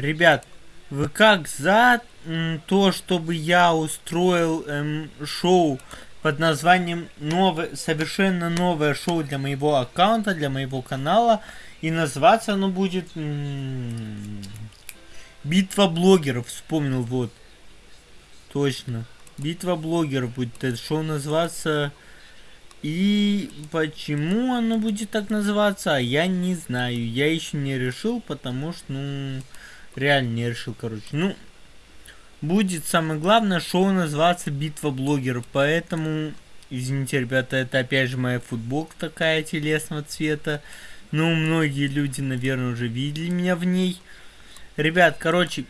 Ребят, вы как за то, чтобы я устроил эм, шоу под названием новое, совершенно новое шоу для моего аккаунта, для моего канала. И называться оно будет Битва блогеров. Вспомнил, вот. Точно. Битва блогеров будет это шоу называться. И почему оно будет так называться, я не знаю. Я еще не решил, потому что, ну, реально не решил, короче. Ну, будет самое главное шоу называться Битва блогеров. Поэтому, извините, ребята, это опять же моя футболка такая телесного цвета. Ну, многие люди, наверное, уже видели меня в ней. Ребят, короче,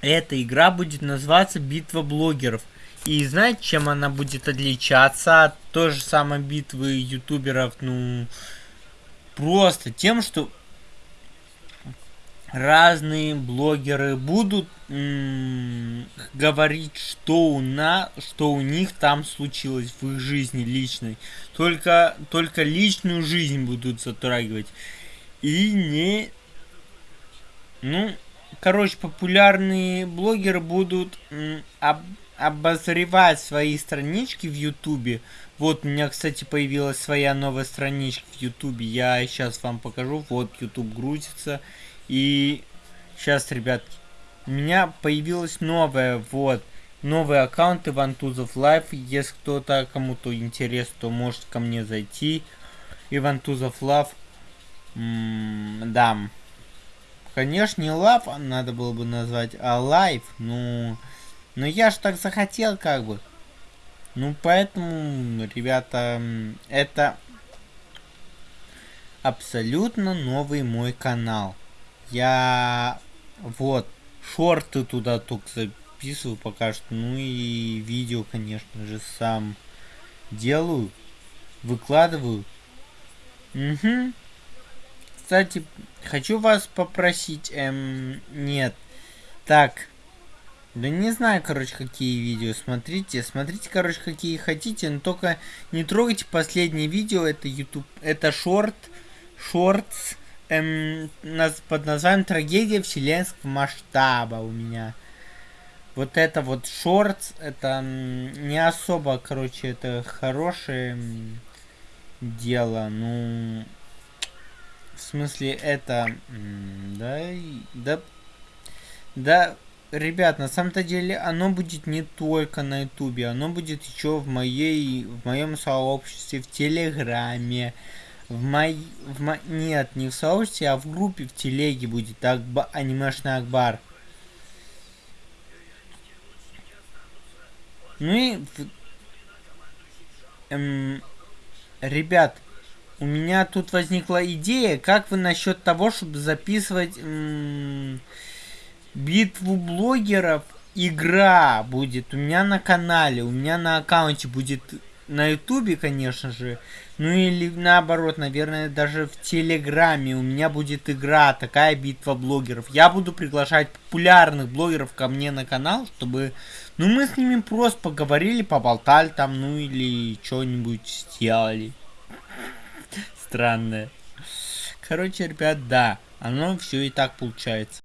эта игра будет называться Битва блогеров. И знаете, чем она будет отличаться от той же самой битвы ютуберов? Ну, просто тем, что разные блогеры будут говорить, что у нас, что у них там случилось в их жизни личной. Только, только личную жизнь будут затрагивать. И не... Ну, короче, популярные блогеры будут об обозревать свои странички в Ютубе. Вот у меня, кстати, появилась своя новая страничка в Ютубе. Я сейчас вам покажу. Вот Ютуб грузится. И сейчас, ребят, у меня появилась новая, вот, новый аккаунт Иван Тузов Live. Если кто-то, кому-то интересно, то может ко мне зайти. Иван Тузов Love. Да. Конечно, не love надо было бы назвать, а live. Ну... Но я ж так захотел, как бы. Ну, поэтому, ребята, это абсолютно новый мой канал. Я вот шорты туда только записываю пока что. Ну и видео, конечно же, сам делаю. Выкладываю. Угу. Кстати, хочу вас попросить, эм, нет. Так, да не знаю, короче, какие видео. Смотрите, смотрите, короче, какие хотите, но только не трогайте последнее видео. Это YouTube, это шорт, шортс эм, под названием «Трагедия вселенского масштаба» у меня. Вот это вот шортс, это не особо, короче, это хорошее дело. Ну, в смысле, это, да, да, да, ребят, на самом-то деле оно будет не только на ютубе, оно будет еще в моей, в моем сообществе, в телеграме, в мой, в мо... нет, не в сообществе, а в группе в телеге будет Акба... анимешный Акбар. Ну и, эм, ребят, у меня тут возникла идея, как вы насчет того, чтобы записывать эм, битву блогеров игра будет у меня на канале, у меня на аккаунте будет на ютубе, конечно же, ну или наоборот, наверное, даже в телеграме у меня будет игра, такая битва блогеров. Я буду приглашать популярных блогеров ко мне на канал, чтобы, ну мы с ними просто поговорили, поболтали там, ну или что-нибудь сделали. Странное. Короче, ребят, да, оно все и так получается.